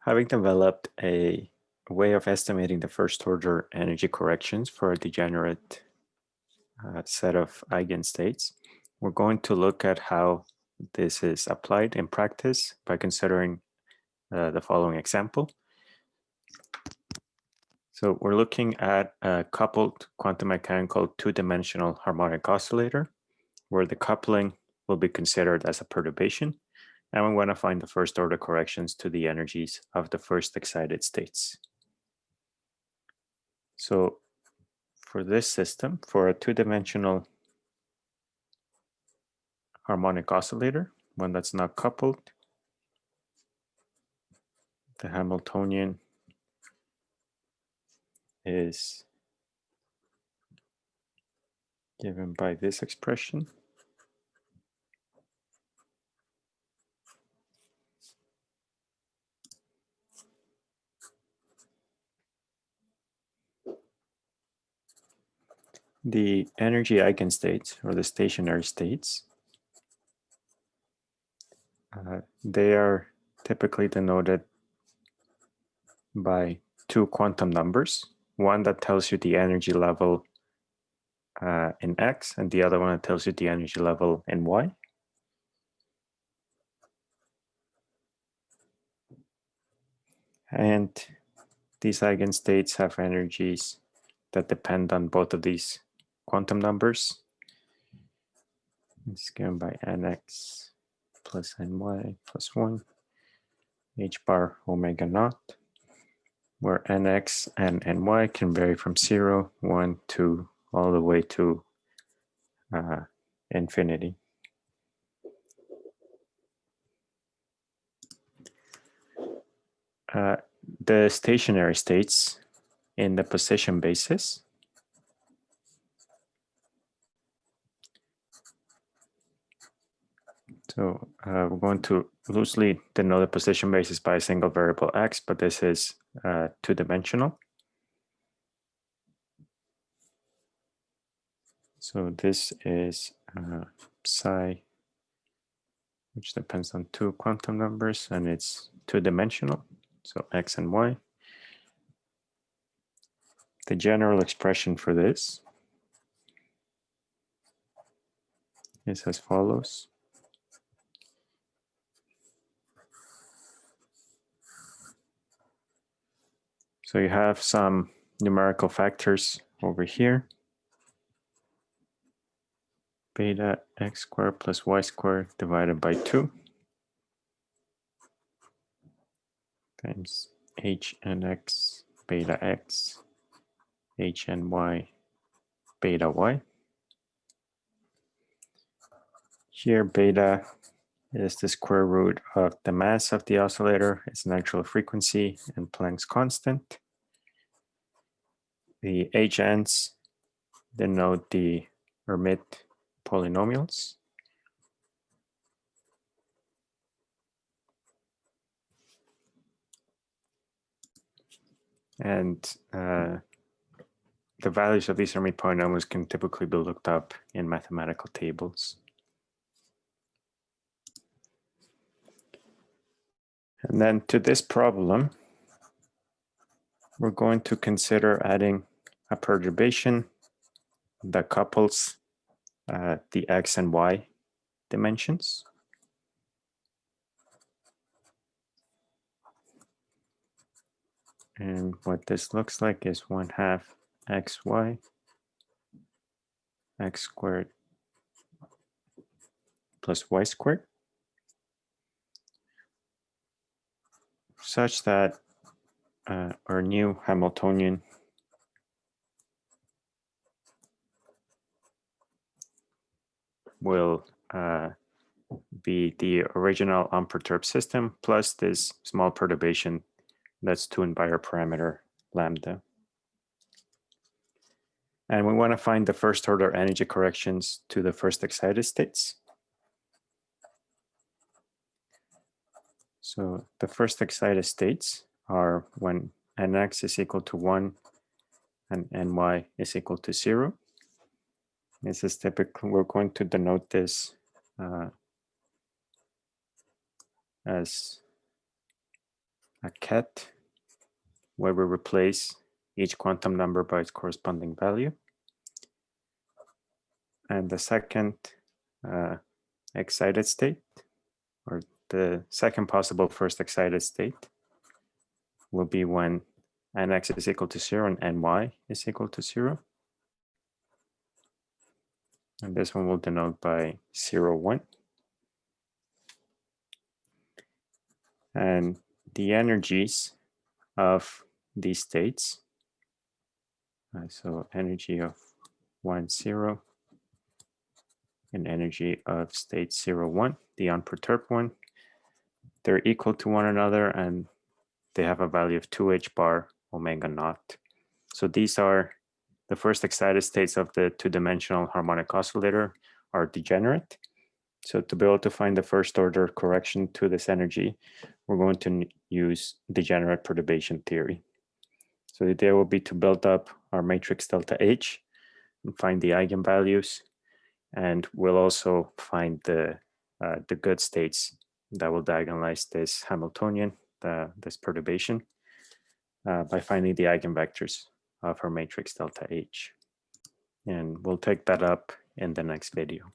Having developed a way of estimating the first order energy corrections for a degenerate uh, set of eigenstates, we're going to look at how this is applied in practice by considering uh, the following example. So we're looking at a coupled quantum mechanical two-dimensional harmonic oscillator, where the coupling will be considered as a perturbation, and we want to find the first order corrections to the energies of the first excited states. So for this system, for a two-dimensional harmonic oscillator, one that's not coupled, the Hamiltonian is given by this expression. The energy eigenstates or the stationary states, uh, they are typically denoted by two quantum numbers, one that tells you the energy level uh, in X and the other one that tells you the energy level in Y. And these eigenstates have energies that depend on both of these quantum numbers. It's given by nx plus ny plus 1 h bar omega naught, where nx and ny can vary from 0, 1, 2, all the way to uh, infinity. Uh, the stationary states in the position basis So uh, we're going to loosely denote the position basis by a single variable x, but this is uh, two-dimensional. So this is uh, psi, which depends on two quantum numbers, and it's two-dimensional, so x and y. The general expression for this is as follows. So you have some numerical factors over here. Beta x squared plus y squared divided by 2 times h and x beta x h and y beta y. Here beta is the square root of the mass of the oscillator, its natural frequency, and Planck's constant. The HNs denote the Hermite polynomials. And uh, the values of these Hermite polynomials can typically be looked up in mathematical tables. And then to this problem, we're going to consider adding a perturbation that couples uh, the x and y dimensions. And what this looks like is one half xy, x squared plus y squared. Such that uh, our new Hamiltonian will uh, be the original unperturbed system plus this small perturbation that's tuned by our parameter lambda. And we want to find the first order energy corrections to the first excited states. So the first excited states are when nx is equal to 1 and ny is equal to 0. This is typically, we're going to denote this uh, as a ket where we replace each quantum number by its corresponding value. And the second uh, excited state, or the second possible first excited state, will be when nx is equal to 0 and ny is equal to 0. And this one will denote by 0, 1. And the energies of these states, uh, so energy of 1, 0, and energy of state 0, 1, the unperturbed one, they're equal to one another and they have a value of 2h bar omega naught. So these are the first excited states of the two-dimensional harmonic oscillator are degenerate. So to be able to find the first order correction to this energy, we're going to use degenerate perturbation theory. So the idea will be to build up our matrix delta H and find the eigenvalues. And we'll also find the, uh, the good states that will diagonalize this Hamiltonian, the, this perturbation uh, by finding the eigenvectors of our matrix delta H. And we'll take that up in the next video.